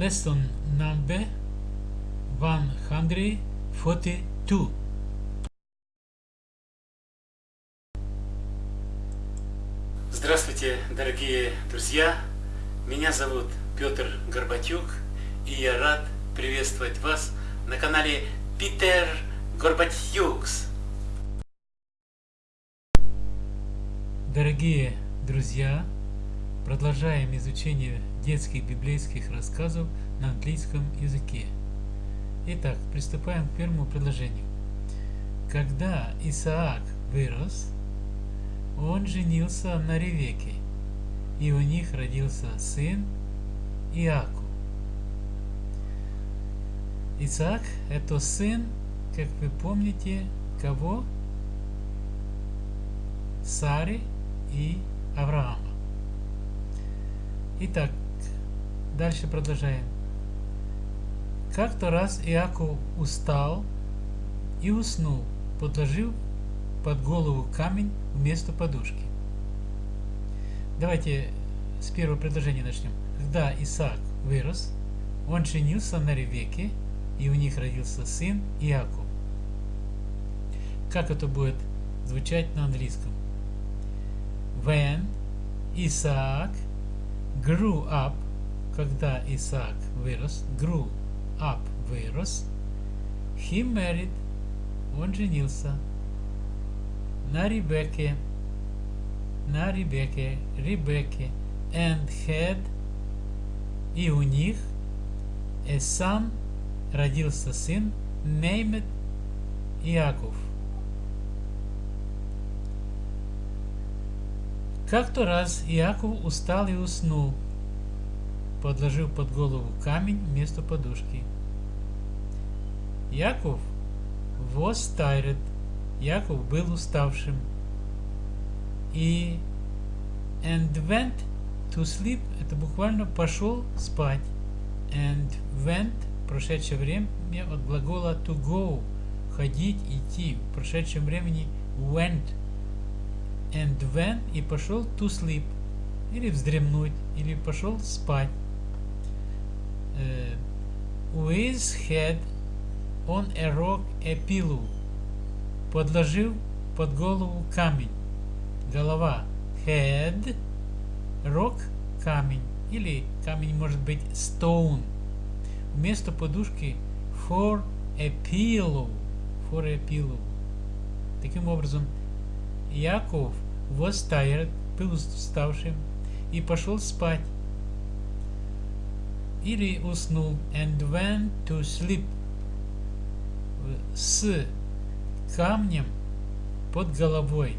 lesson number 142. Здравствуйте, дорогие друзья! Меня зовут Петр Горбатюк, и я рад приветствовать вас на канале Питер Горбатюкс. Дорогие друзья, продолжаем изучение детских библейских рассказов на английском языке. Итак, приступаем к первому предложению. Когда Исаак вырос, он женился на Ревеке, и у них родился сын Иаков. Исаак – это сын, как вы помните, кого? Сары и Авраама. Итак, дальше продолжаем. Как-то раз Иаков устал и уснул, подложив под голову камень вместо подушки. Давайте с первого предложения начнем. Когда Исаак вырос, он женился на Ревеке, и у них родился сын Иаков. Как это будет звучать на английском? When Isaac grew up, когда Исаак вырос, grew up вырос, he married, он женился на Ребекке, на Ребекке, Ребекке, and had, и у них, a son, родился сын, named Иаков. Как-то раз Иаков устал и уснул, подложив под голову камень вместо подушки. Яков was tired, Яков был уставшим. И and went to sleep это буквально пошел спать. And went прошедшее время от глагола to go ходить, идти. В прошедшем времени went. And went и пошел to sleep или вздремнуть, или пошел спать. With head on a rock a pillow подложил под голову камень. Голова head, рог камень или камень может быть stone. Вместо подушки for a pillow, for a pillow. Таким образом, Яков was tired, был уставшим и пошел спать. Или уснул and went to sleep с камнем под головой.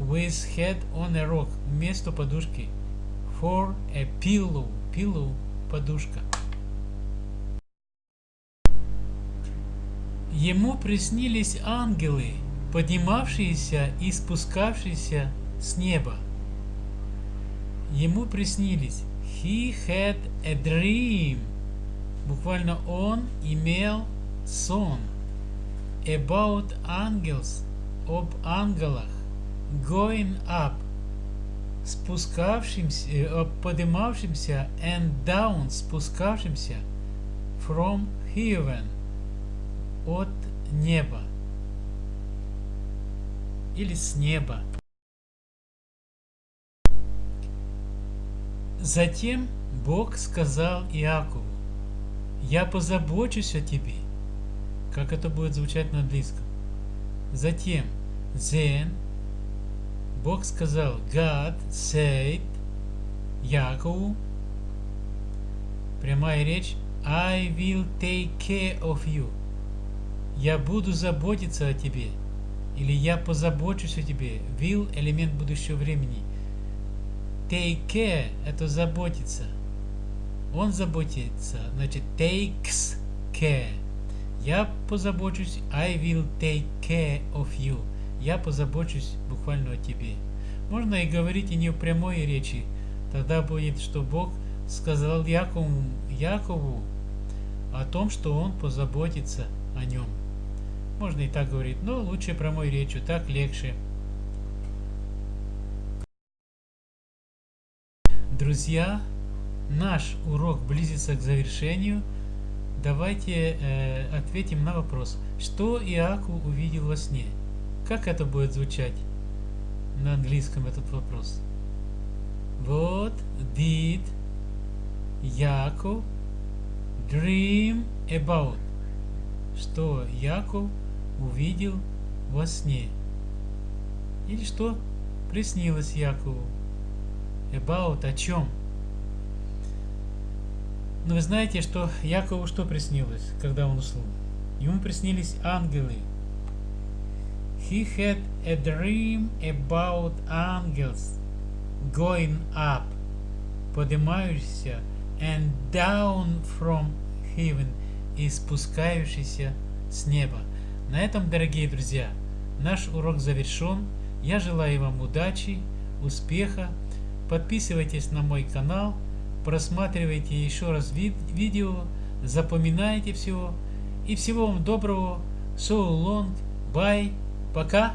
With head on a rock. Вместо подушки. For a pillow. Pillow – подушка. Ему приснились ангелы, поднимавшиеся и спускавшиеся с неба. Ему приснились. He had a dream. Буквально он имел сон about angels об ангелах going up спускавшимся э, поднимавшимся and down спускавшимся from heaven от неба или с неба затем Бог сказал Иакову я позабочусь о тебе как это будет звучать на английском. Затем, then, Бог сказал, God said Якову, прямая речь, I will take care of you. Я буду заботиться о тебе. Или я позабочусь о тебе. Will – элемент будущего времени. Take care – это заботиться. Он заботится, значит takes care. Я позабочусь, I will take care of you. Я позабочусь буквально о тебе. Можно и говорить и не в прямой речи. Тогда будет, что Бог сказал Якову, Якову о том, что он позаботится о нем. Можно и так говорить, но лучше прямой речью, так легче. Друзья, наш урок близится к завершению. Давайте э, ответим на вопрос, что Иаков увидел во сне. Как это будет звучать на английском этот вопрос? What did Яков dream about? Что Яков увидел во сне? Или что приснилось Якову? About о чем? Но вы знаете, что Якову что приснилось, когда он уснул? Ему приснились ангелы. He had a dream about angels going up, поднимающийся, and down from heaven, и спускающийся с неба. На этом, дорогие друзья, наш урок завершен. Я желаю вам удачи, успеха. Подписывайтесь на мой канал, просматривайте еще раз вид видео, запоминайте все. И всего вам доброго. So long. Bye. Пока.